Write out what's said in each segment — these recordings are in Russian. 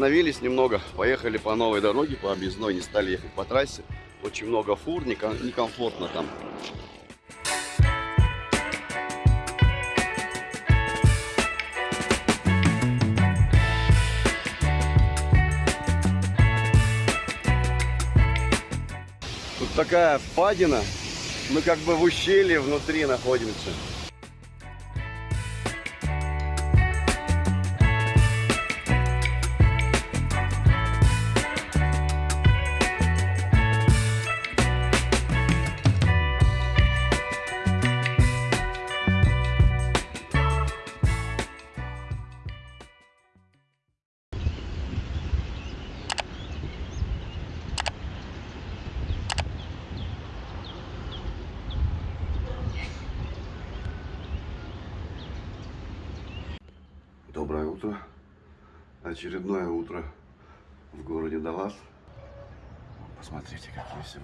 Остановились немного, поехали по новой дороге, по объездной, не стали ехать по трассе. Очень много фур, некомфортно там. Тут такая впадина, мы как бы в ущелье внутри находимся.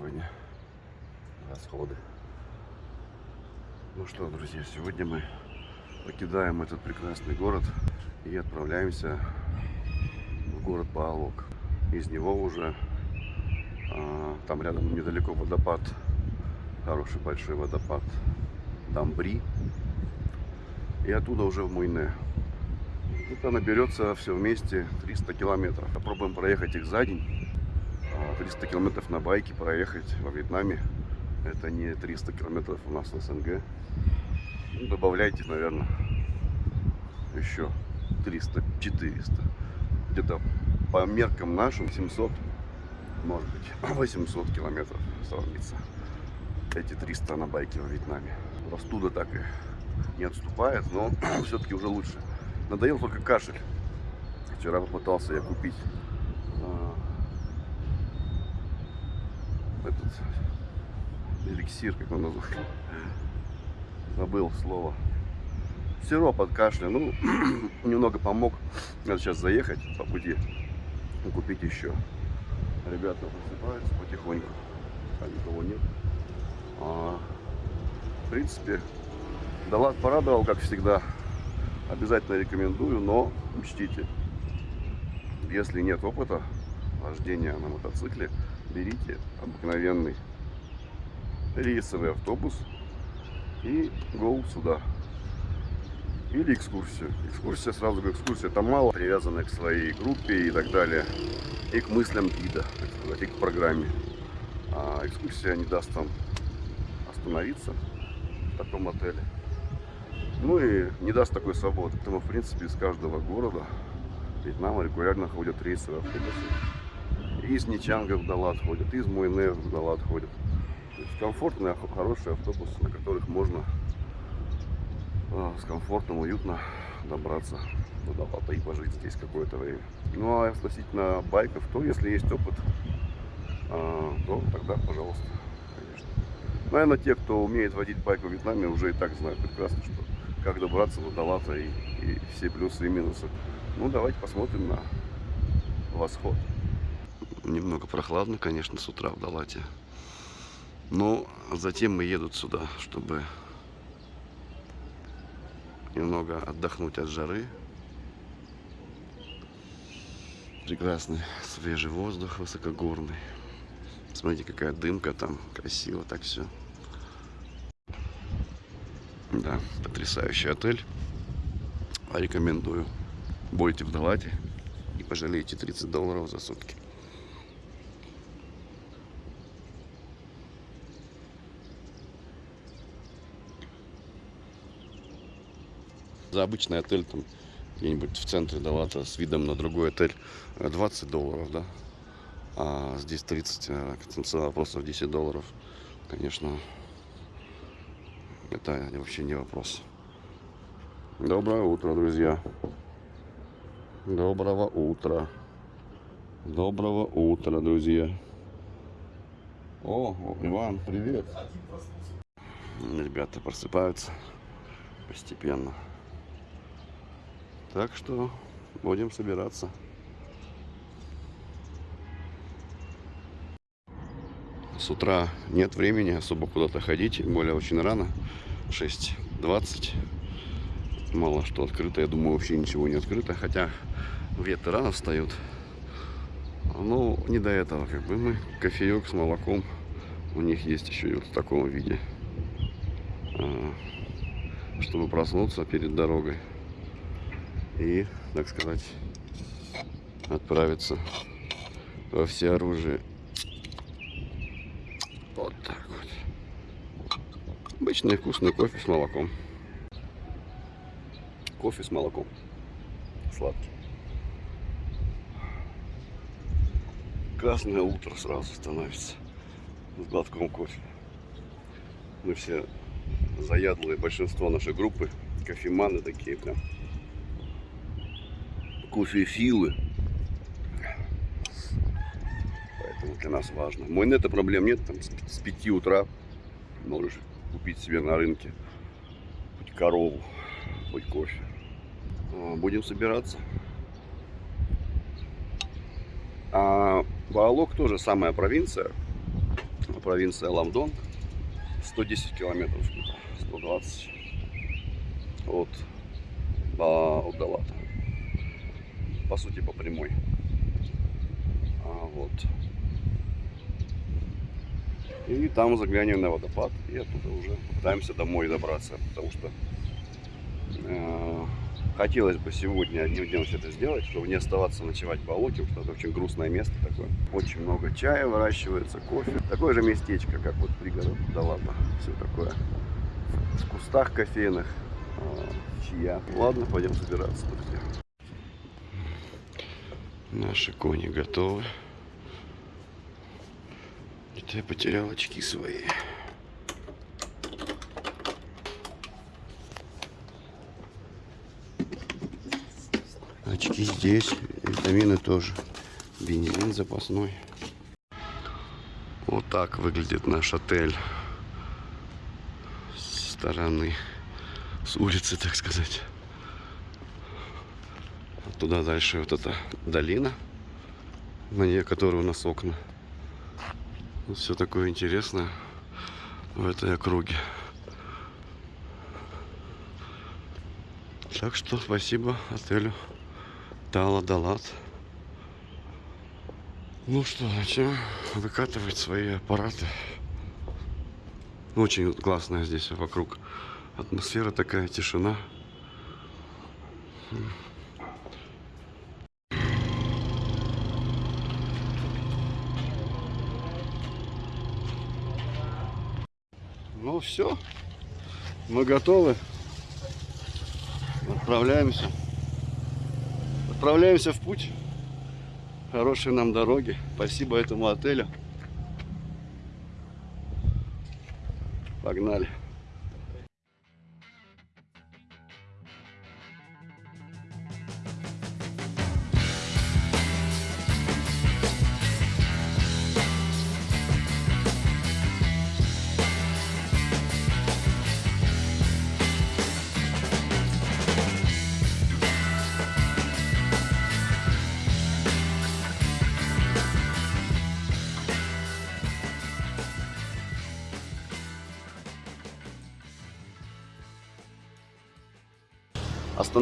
Сегодня расходы. Ну что, друзья, сегодня мы покидаем этот прекрасный город и отправляемся в город Паолок. Из него уже а, там рядом недалеко водопад, хороший большой водопад Дамбри. И оттуда уже в Муйне. Это наберется все вместе 300 километров. Попробуем проехать их за день. 300 километров на байке проехать во Вьетнаме. Это не 300 километров у нас в СНГ. Добавляйте, наверное, еще 300-400. Где-то по меркам нашим 700, может быть, 800 километров сравнится. Эти 300 на байке во Вьетнаме. Простуда так и не отступает, но все-таки уже лучше. Надоел только кашель. Вчера попытался я купить а, этот эликсир, как он называется. Забыл слово. Сироп от кашля. Ну, немного помог. Надо сейчас заехать по пути купить еще. Ребята просыпаются потихоньку. А никого нет. А, в принципе, Далат порадовал, как всегда. Обязательно рекомендую, но учтите, если нет опыта вождения на мотоцикле, берите обыкновенный рейсовый автобус и go сюда. Или экскурсию. Экскурсия, сразу говорю, экскурсия там мало, привязанная к своей группе и так далее. И к мыслям гида, так сказать, и к программе. А экскурсия не даст вам остановиться в таком отеле. Ну и не даст такой свободы. Поэтому, в принципе, из каждого города Вьетнама регулярно ходят рейсовые автобусы. Из Ничанга в Далат ходят, из Муйне в Далат ходят. То есть комфортные, хорошие автобусы, на которых можно э, с комфортом, уютно добраться до Далата и пожить здесь какое-то время. Ну а относительно байков, то если есть опыт, э, то тогда, пожалуйста, конечно. Наверное, те, кто умеет водить байк в Вьетнаме, уже и так знают прекрасно, что как добраться до Далата и, и все плюсы и минусы. Ну, давайте посмотрим на восход. Немного прохладно, конечно, с утра в Далате. Но затем мы едут сюда, чтобы немного отдохнуть от жары. Прекрасный свежий воздух высокогорный. Смотрите, какая дымка там. Красиво так все. Да, потрясающий отель. Рекомендую. Будете в Далате и пожалеете 30 долларов за сутки. За обычный отель там где-нибудь в центре Далата с видом на другой отель 20 э, долларов, да? А здесь 30, э, цена вопросов 10 долларов. Конечно, это вообще не вопрос. Доброе утро, друзья. Доброго утра. Доброго утра, друзья. О, Иван, привет. Ребята просыпаются постепенно. Так что будем собираться. С утра нет времени особо куда-то ходить, более очень рано. 6.20. Мало что открыто, я думаю, вообще ничего не открыто. Хотя ветры рано встают. Ну, не до этого, как бы мы кофеек с молоком. У них есть еще и вот в таком виде. А, Чтобы проснуться перед дорогой. И, так сказать, отправиться во все оружие. Вот так вот. Обычный вкусный кофе с молоком. Кофе с молоком. Сладкий. Красное утро сразу становится с глотком кофе. Мы все заядлые, большинство нашей группы, кофеманы такие прям. Кофефилы. Поэтому для нас важно. Мой нет проблем нет, там с, с 5 утра можешь купить себе на рынке хоть корову, хоть кофе. А, Будем собираться. А Баалок тоже самая провинция. Провинция Ламдон. 110 километров, 120 от Баалдалата. По сути, по прямой. А, вот. И там заглянем на водопад. И оттуда уже пытаемся домой добраться. Потому что э, хотелось бы сегодня одним днем все это сделать, чтобы не оставаться ночевать по Алоке, потому что это очень грустное место такое. Очень много чая выращивается, кофе. Такое же местечко, как вот пригород Далата. Все такое. В кустах кофейных. э, Чья. Ладно, пойдем собираться, друзья. Наши кони готовы. Это я потерял очки свои. Очки здесь, витамины тоже. Бензин запасной. Вот так выглядит наш отель с стороны, с улицы, так сказать. Туда дальше вот эта долина, на ней которой у нас окна. Все такое интересное в этой округе. Так что спасибо отелю Тала Далат. Ну что, начнем выкатывать свои аппараты. Очень классная здесь вокруг атмосфера такая, тишина. Ну все, мы готовы. Отправляемся. Отправляемся в путь. Хорошей нам дороги. Спасибо этому отелю. Погнали.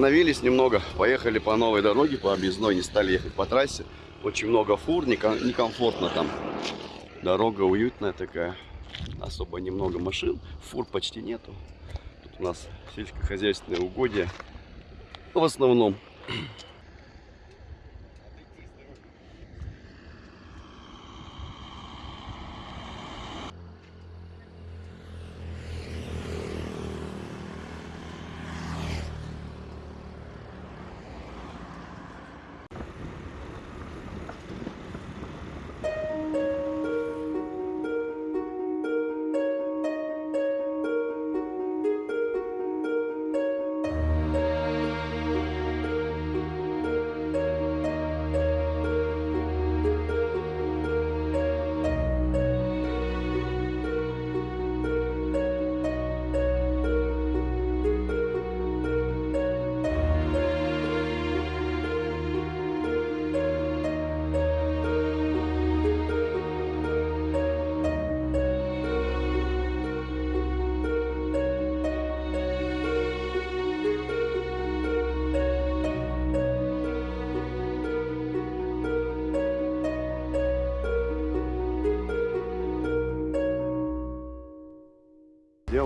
Остановились немного, поехали по новой дороге, по объездной, не стали ехать по трассе. Очень много фур, неком- некомфортно там. Дорога уютная такая, особо немного машин, фур почти нету. Тут у нас сельскохозяйственные угодья в основном.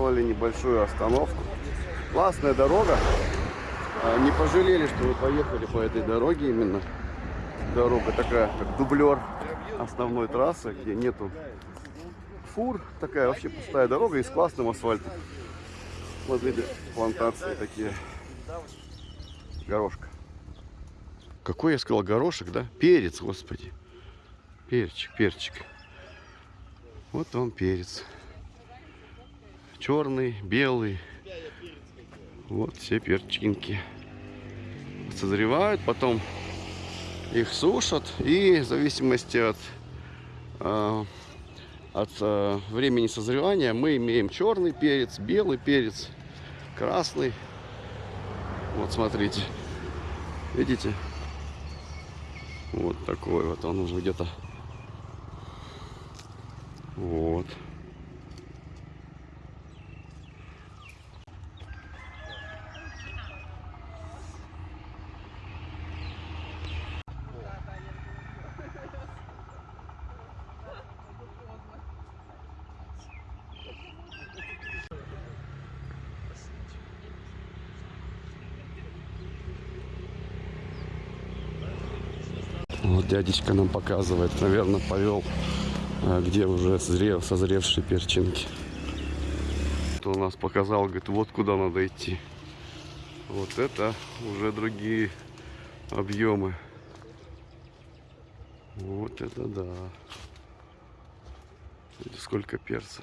Сделали небольшую остановку. Классная дорога. А, Не пожалели, что мы поехали по этой дороге именно. Дорога такая, как дублер основной трассы, где нету фур. Такая вообще пустая дорога и с классным асфальтом. Смотрите, плантации такие. Горошка. Какой я сказал горошек, да? Перец, господи. Перчик, перчик. Вот он перец. Черный, белый. Вот все перчинки. Созревают, потом их сушат. И в зависимости от, э, от э, времени созревания мы имеем черный перец, белый перец, красный. Вот смотрите. Видите? Вот такой вот он уже где-то. Вот. Дядечка нам показывает, наверное, повел, а, где уже созрев, созревшие перчинки. У нас показал, говорит, вот куда надо идти. Вот это уже другие объемы. Вот это да. Смотрите, сколько перца.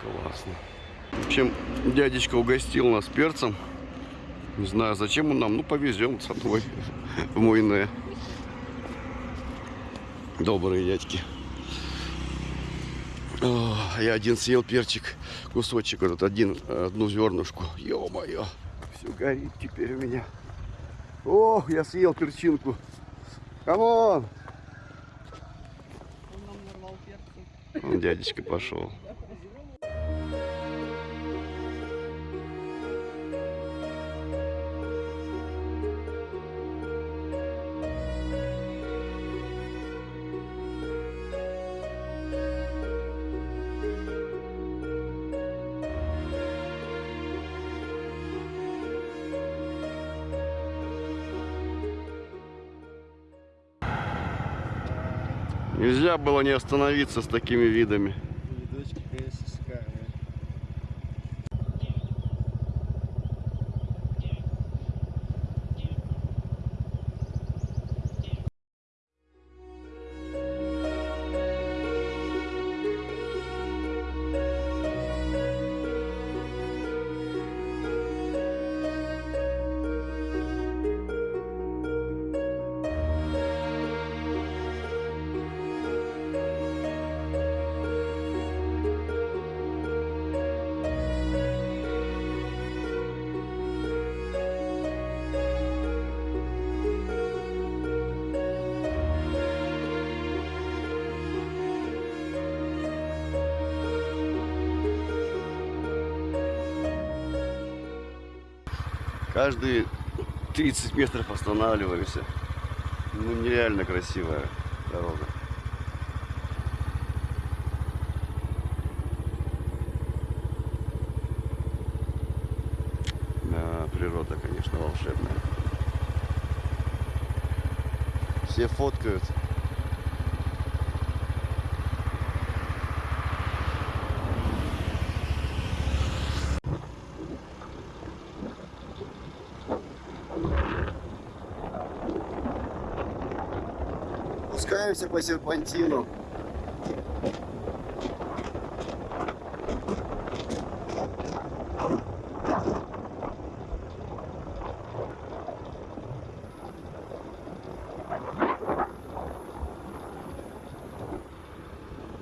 Классно. В общем, дядечка угостил нас перцем. Не знаю, зачем он нам. Ну, повезем с собой в Муйне. Добрые дядьки. О, я один съел перчик, кусочек, этот один, одну зернышку. Ё-моё, все горит теперь у меня. О, я съел перчинку. Come on! Он дядечка пошел. Нельзя было не остановиться с такими видами. Каждые 30 метров останавливались. Ну, нереально красивая дорога. Да, природа, конечно, волшебная. Все фоткают. Спускаемся по серпантину.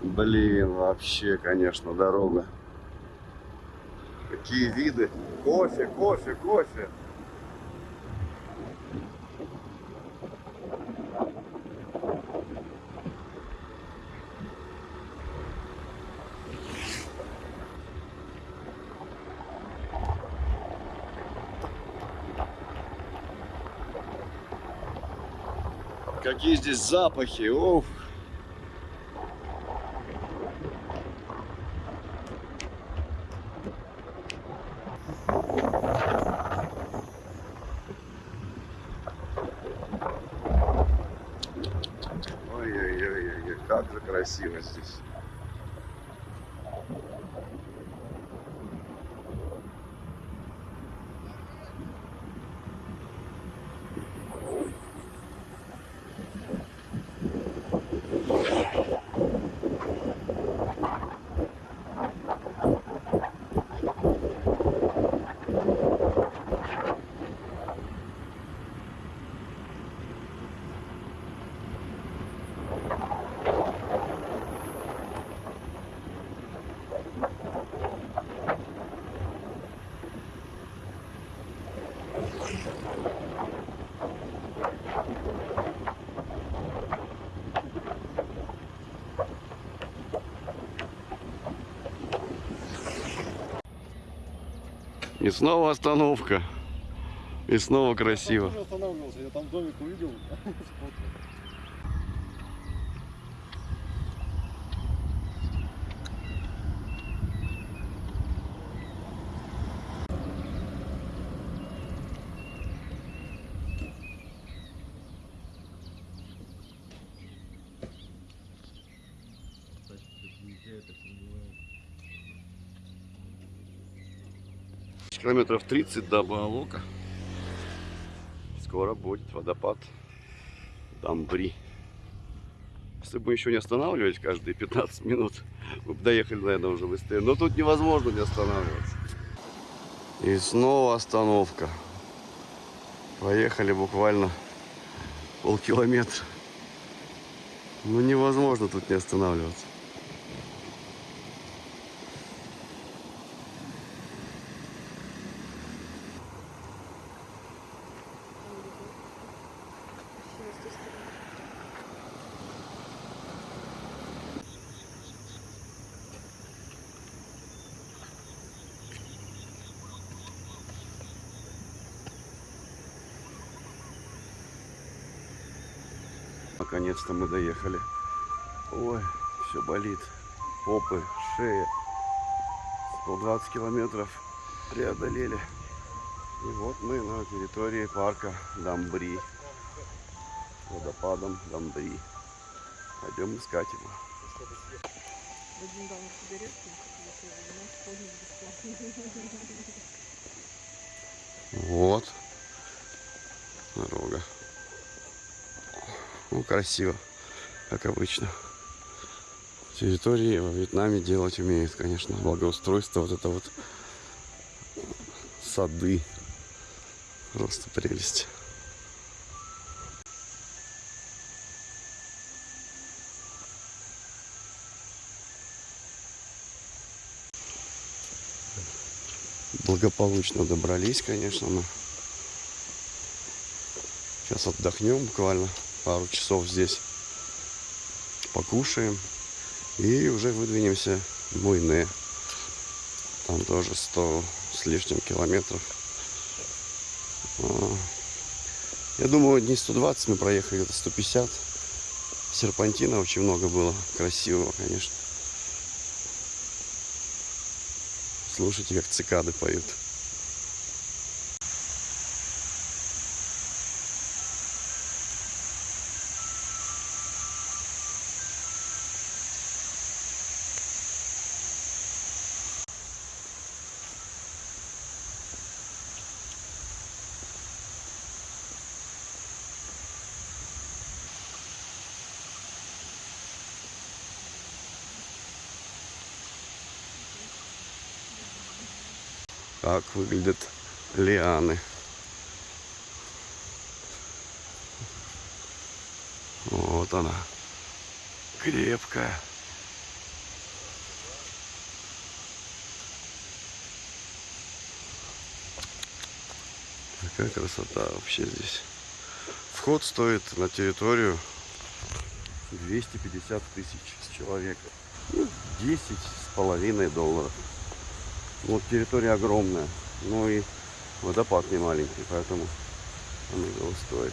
Блин, вообще, конечно, дорога. Какие виды. Кофе, кофе, кофе. Какие здесь запахи, уф. Ой-ой-ой, как же красиво здесь. И снова остановка. И снова красиво. Я там домик увидел. Километров 30 до Баалока. Скоро будет водопад Дамбри. Если бы мы еще не останавливались каждые 15 минут, мы бы доехали, наверное, уже быстрее. Но тут невозможно не останавливаться. И снова остановка. Проехали буквально полкилометра. Ну невозможно тут не останавливаться. Наконец-то мы доехали. Ой, все болит. Попы, шея. 120 километров преодолели. И вот мы на территории парка Дамбри. Водопадом Дамбри. Пойдем искать его. Вадим дал на сигаретку. Вот. Дорога. Ну, красиво, как обычно. Территории во Вьетнаме делать умеют, конечно. Благоустройство, вот это вот сады. Просто прелесть. Благополучно добрались, конечно, мы. Сейчас отдохнем буквально пару часов здесь. Покушаем. И уже выдвинемся в Муйне. Там тоже 100 с лишним километров. А, Я думаю, дней 120 мы проехали, где-то 150. Серпантина очень много было. Красивого, конечно. Слушайте, как цикады поют. как выглядят лианы. Вот она. Крепкая. Какая красота вообще здесь. Вход стоит на территорию 250 тысяч с человека. Ну, 10 с половиной долларов. Вот территория огромная. Ну и водопад не маленький, поэтому он его стоит.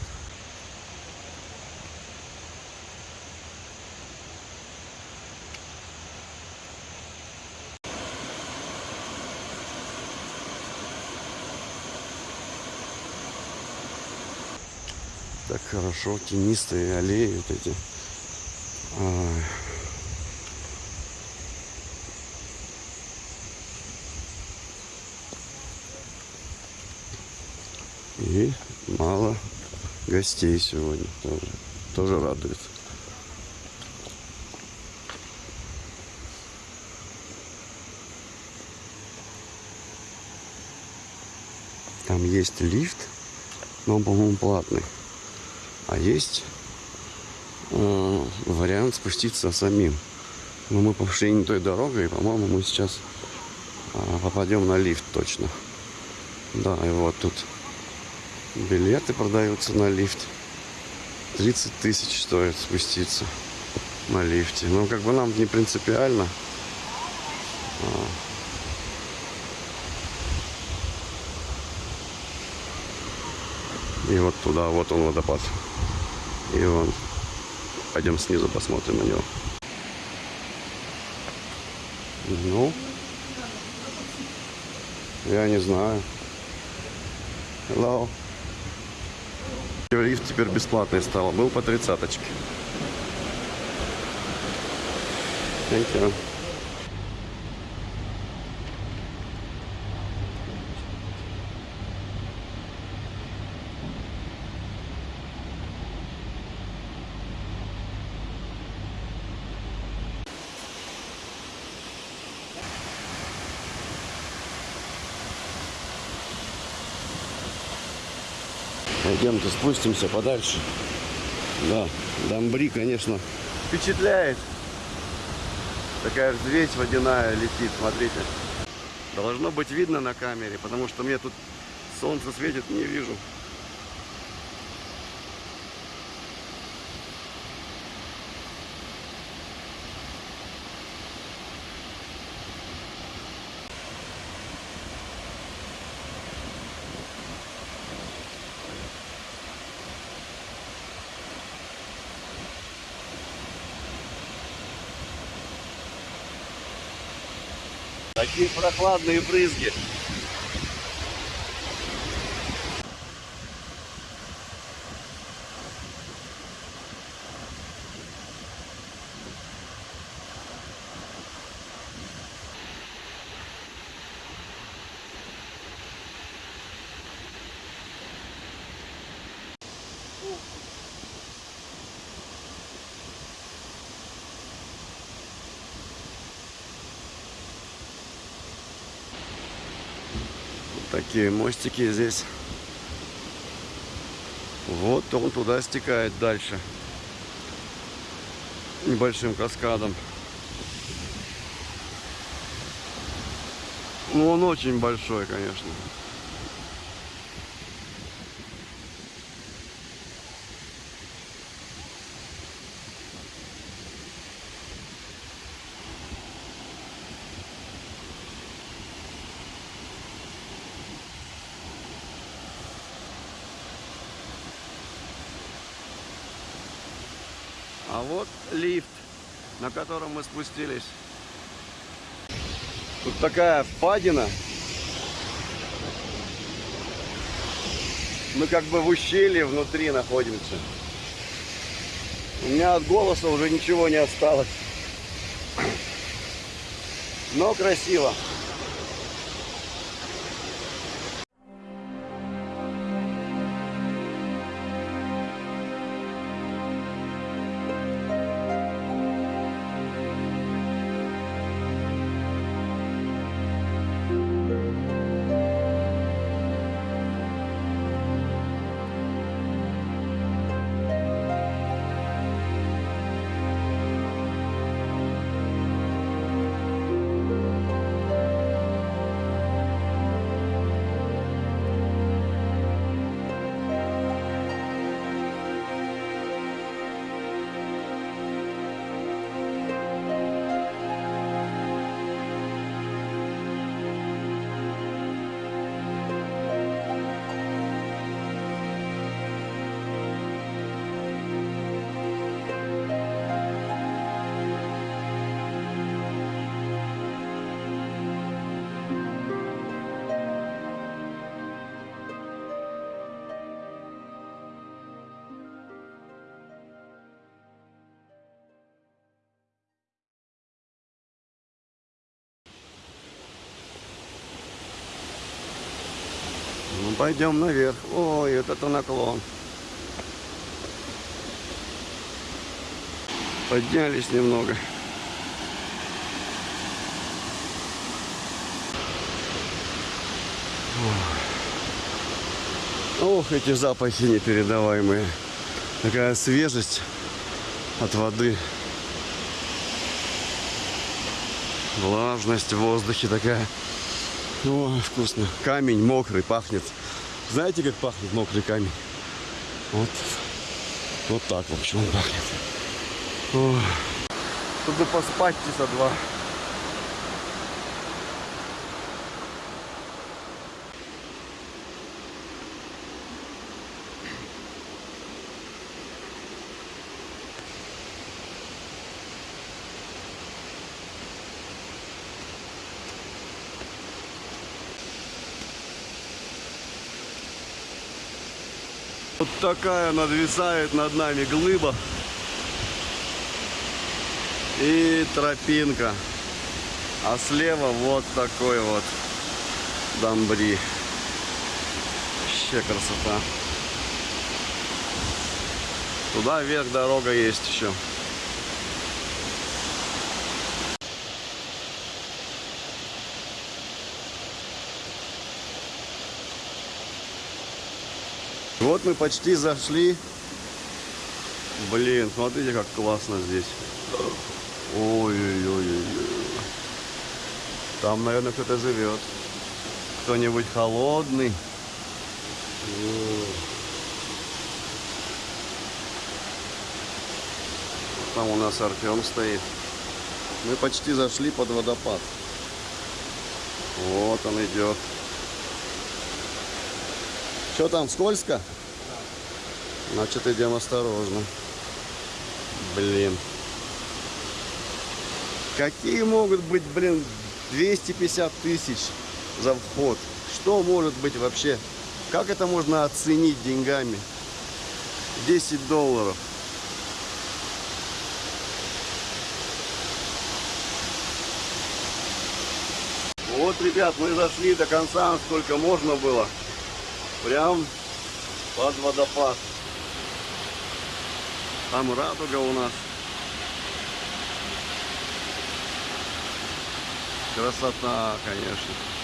Так хорошо, тенистые аллеи вот эти. Гостей сегодня тоже. Тоже радует. Там есть лифт, но по-моему, платный. А есть э, вариант спуститься самим. Но мы пошли не той дорогой, и, по-моему, мы сейчас э, попадем на лифт точно. Да, и вот тут билеты продаются на лифт. 30 тысяч стоит спуститься на лифте. Но как бы нам не принципиально. А. И вот туда, вот он водопад. И вон. Пойдем снизу посмотрим на него. Ну, я не знаю. Hello. Лифт теперь бесплатный стал. Был по тридцаточке. Thank you. Пойдемте спустимся подальше. Да, Дамбри, конечно, впечатляет. Такая взвесь водяная летит, смотрите. Должно быть видно на камере, потому что мне тут солнце светит, не вижу. Такие прохладные брызги. Такие мостики здесь. Вот он туда стекает дальше. Небольшим каскадом. Ну, он очень большой, конечно. А вот лифт, на котором мы спустились. Тут такая впадина. Мы как бы в ущелье внутри находимся. У меня от голоса уже ничего не осталось. Но красиво. Пойдем наверх. Ой, вот это наклон. Поднялись немного. Ох, эти запахи непередаваемые. Такая свежесть от воды. Влажность в воздухе такая. О, вкусно. Камень мокрый пахнет. Знаете, как пахнет мокрый камень? Вот, вот так, в общем, он пахнет. О, тут бы поспать часа два. Вот такая надвисает над нами глыба. И тропинка. А слева вот такой вот дамбри. Вообще красота. Туда вверх дорога есть еще. Вот мы почти зашли. Блин, смотрите, как классно здесь. Ой-ой-ой. Там, наверное, кто-то живет. Кто-нибудь холодный. Там у нас Артем стоит. Мы почти зашли под водопад. Вот он идет. Что там, скользко? Значит, идем осторожно. Блин. Какие могут быть, блин, 250 тысяч за вход? Что может быть вообще? Как это можно оценить деньгами? 10 долларов. Вот, ребят, мы зашли до конца, сколько можно было. Прям под водопад. Там радуга у нас. Красота, конечно.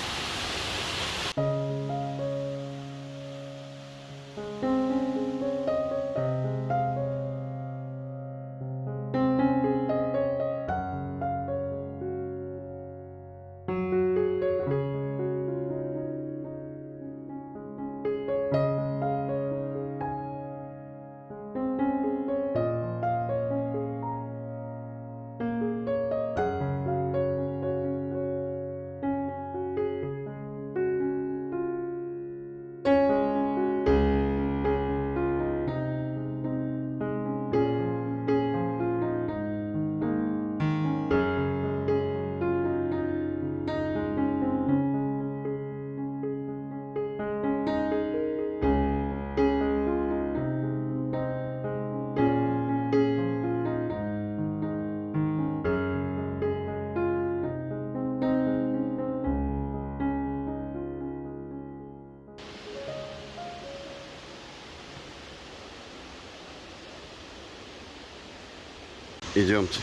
Идемте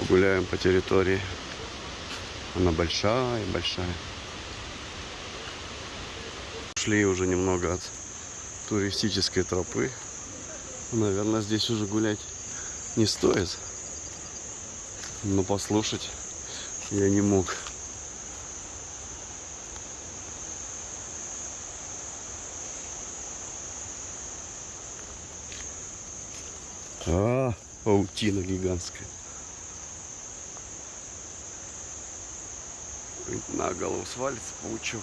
погуляем по территории. Она большая, большая. Шли уже немного от туристической тропы. Наверное, здесь уже гулять не стоит. Но послушать я не мог. А, паутина гигантская. На голову свалится паучок.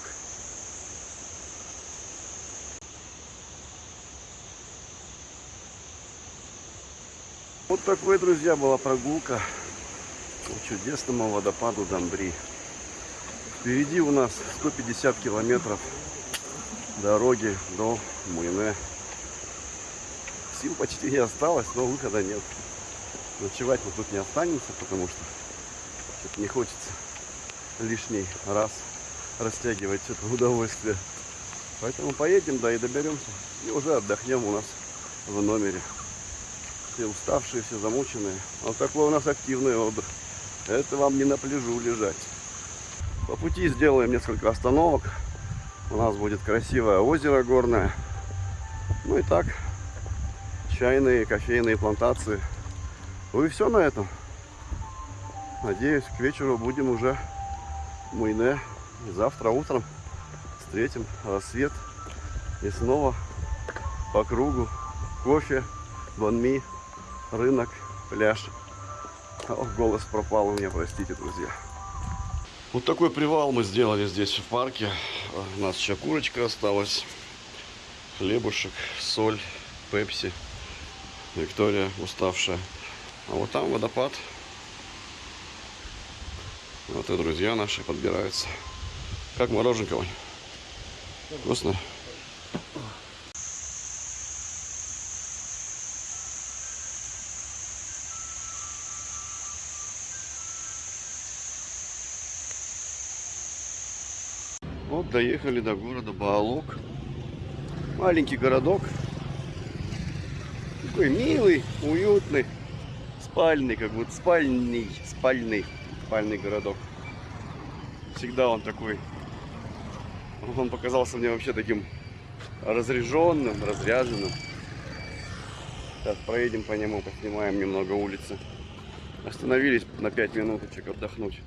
Вот такой, друзья, была прогулка по чудесному водопаду Дамбри. Впереди у нас 150 километров дороги до Муйне. Сил почти не осталось, но выхода нет. Ночевать мы тут не останемся, потому что не хочется лишний раз растягивать это удовольствие. Поэтому поедем, да и доберемся. И уже отдохнем у нас в номере. Все уставшие, все замученные. Вот такой у нас активный отдых. Это вам не на пляжу лежать. По пути сделаем несколько остановок. У нас будет красивое озеро горное. Ну и так, чайные, кофейные плантации. Ну и все на этом. Надеюсь, к вечеру будем уже в Муйне. И завтра утром встретим рассвет. И снова по кругу кофе, банми, рынок, пляж. Ох, голос пропал у меня, простите, друзья. Вот такой привал мы сделали здесь в парке. У нас еще курочка осталась, хлебушек, соль, пепси. Виктория уставшая. А вот там водопад. Вот и друзья наши подбираются. Как мороженка, Вань? Вкусно? Вот доехали до города Баалок. Маленький городок. Такой милый, уютный, спальный, как будто спальный, спальный, спальный городок. Всегда он такой. Он показался мне вообще таким разряженным, разряженным. Сейчас проедем по нему, поснимаем немного улицы. Остановились на 5 минуточек отдохнуть.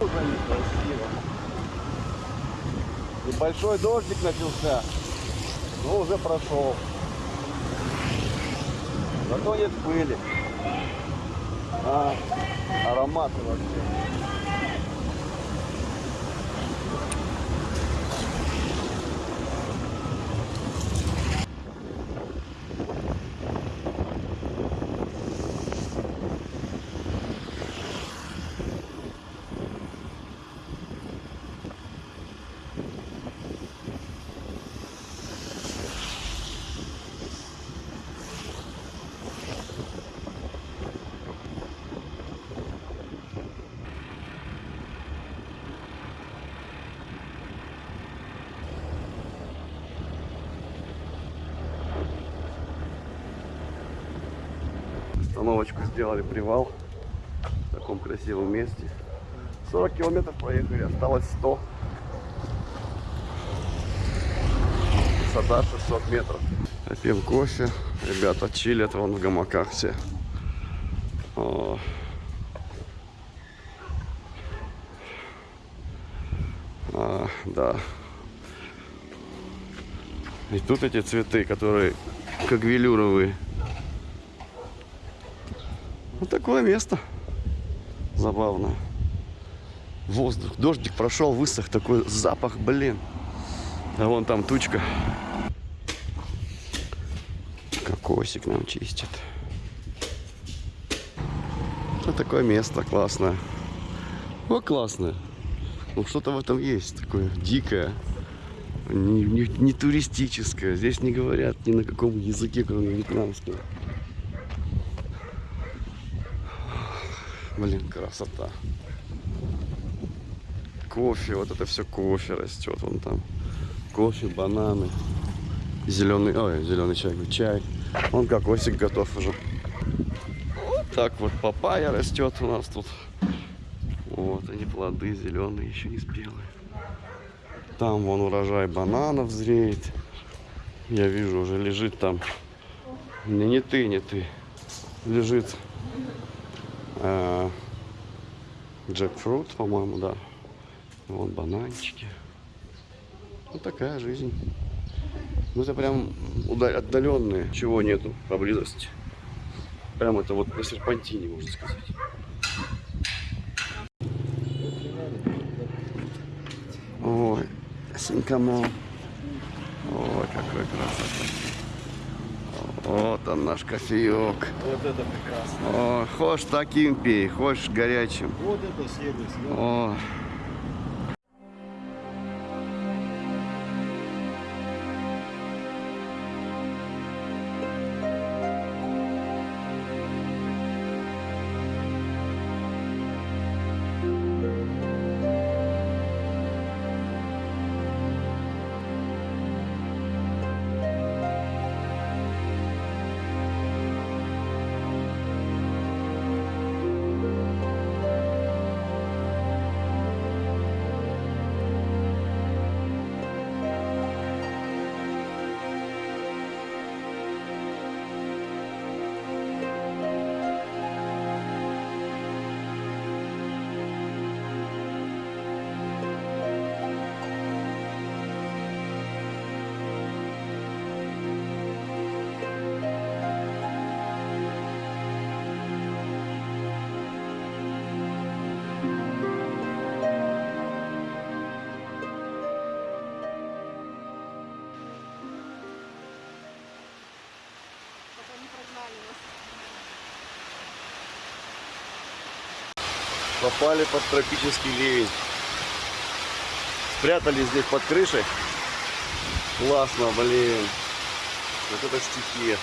Уже некрасиво. Небольшой дождик начался, но уже прошел. Зато нет пыли. А, ароматы вообще. Сделали, привал в таком красивом месте. 40 километров проехали, осталось 100. Высота 600 метров. Пьем кофе. Ребята чилят вон в гамаках все. О. А, да. И тут эти цветы, которые как велюровые. Вот такое место. Забавно. Воздух. Дождик прошел, высох. Такой запах, блин. А вон там тучка. Кокосик нам чистит. Вот такое место классное. О, классное. Ну, что-то в этом есть такое дикое. Не, не- не туристическое. Здесь не говорят ни на каком языке, кроме вьетнамского. Блин, красота. Кофе, вот это все кофе растет вон там. Кофе, бананы, зеленый, ой, зеленый чай, чай. Он кокосик готов уже. Так вот папайя растет у нас тут. Вот они плоды зеленые, еще не спелые. Там вон урожай бананов зреет. Я вижу, уже лежит там. Не, не ты, не ты. Лежит э, джекфрут, по-моему, да. Вот бананчики. Вот такая жизнь. Ну это прям отдаленные, чего нету поблизости. Прям это вот на серпантине, можно сказать. Ой, синкамо. Ой, какой красота. Вот он наш кофеек. Вот это прекрасно. О, хочешь таким пей, хочешь горячим. Вот это да. О. Не прогнали нас. Попали под тропический ливень. Спрятались здесь под крышей. Классно, блин. Вот это стихия.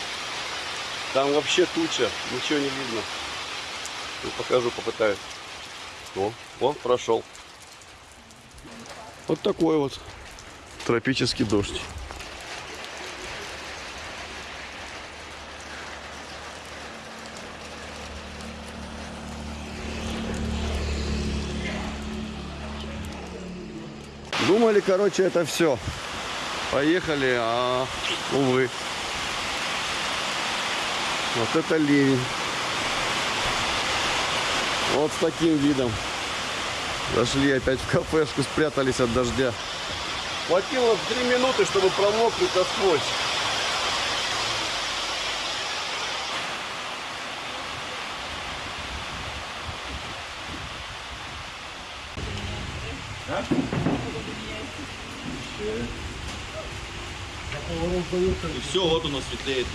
Там вообще туча, ничего не видно. Ну, покажу, попытаюсь. О, о, прошел. Вот такой вот тропический дождь. Думали, короче, это все. Поехали, а увы. Вот это ливень. Вот с таким видом. Зашли опять в кафешку, спрятались от дождя. Хватило три минуты, чтобы промокнуть насквозь. И все, вот оно светлеет.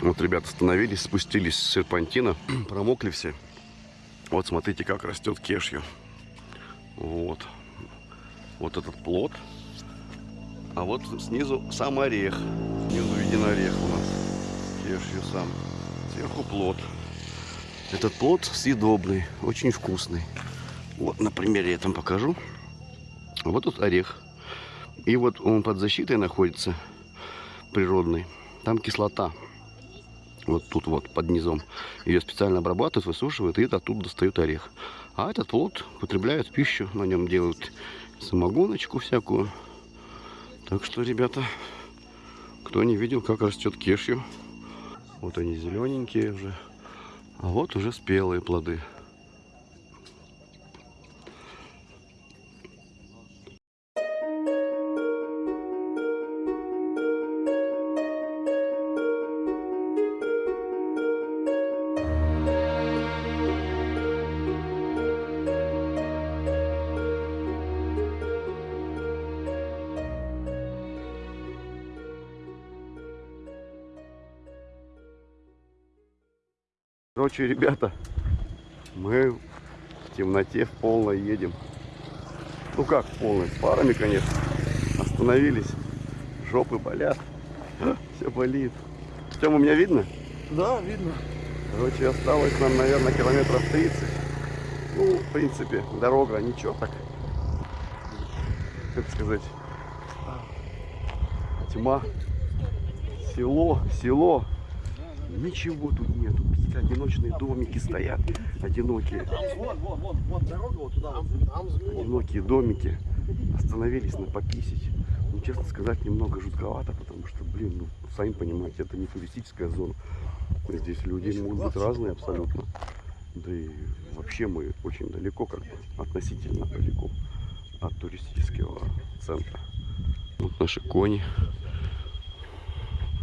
Вот ребята остановились, спустились с серпантина, промокли все. Вот смотрите, как растет кешью. Вот. Вот этот плод. А вот снизу сам орех. Снизу виден орех у нас. Кешью сам. Сверху плод. Этот плод съедобный, очень вкусный. Вот на примере я там покажу. Вот тут орех. И вот он под защитой находится, природный. Там кислота. Вот тут вот, под низом. Ее специально обрабатывают, высушивают, и оттуда достают орех. А этот плод употребляют в пищу, на нем делают самогоночку всякую. Так что, ребята, кто не видел, как растет кешью, вот они зелененькие уже, а вот уже спелые плоды. Короче, ребята, мы в темноте в полной едем. Ну как в полной, с парами, конечно. Остановились, жопы болят, все болит. Тема, меня видно? Да, видно. Короче, осталось нам, наверное, километров 30. Ну, в принципе, дорога, ничего так. Как сказать, тьма, село, село. Ничего тут нету. Одиночные домики стоят. Одинокие. Вон, вон, вон, вон дорога вот туда. вот. Там одинокие домики остановились на пописить. Ну, честно сказать, немного жутковато, потому что, блин, ну, сами понимаете, это не туристическая зона. Здесь люди могут быть разные абсолютно. Да и вообще мы очень далеко, как бы, относительно далеко от туристического центра. Вот наши кони.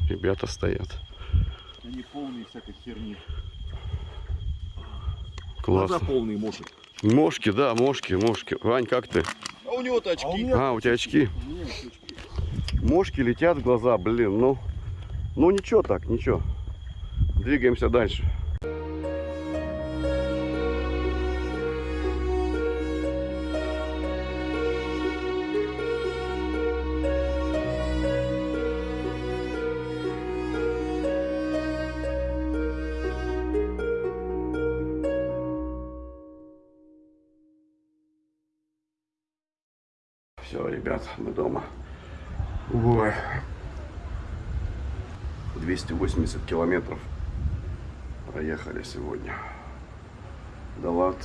Ребята стоят. Они полные всякой херни. Классно. полные мошек. Мошки, да, мошки, мошки. Вань, как ты? А у него-то очки. А у А, у тебя очки. Очки. Мошки летят в глаза, блин, ну, ну ничего так, ничего. Двигаемся дальше. Мы дома. Ой. 280 километров проехали сегодня. Далат.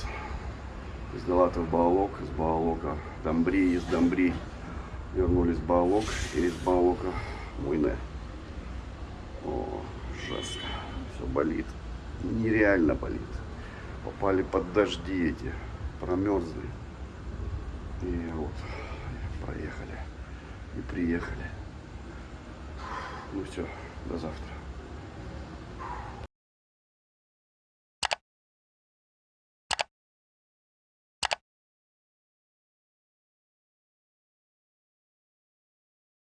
Из Далата в Баалок, из Баалока Домбри, из Домбри вернулись в Баалок и из Баалока Муйне. О, жестко. Все болит. Нереально болит. Попали под дожди эти. Промерзли. И вот проехали. И приехали. Ну все, до завтра.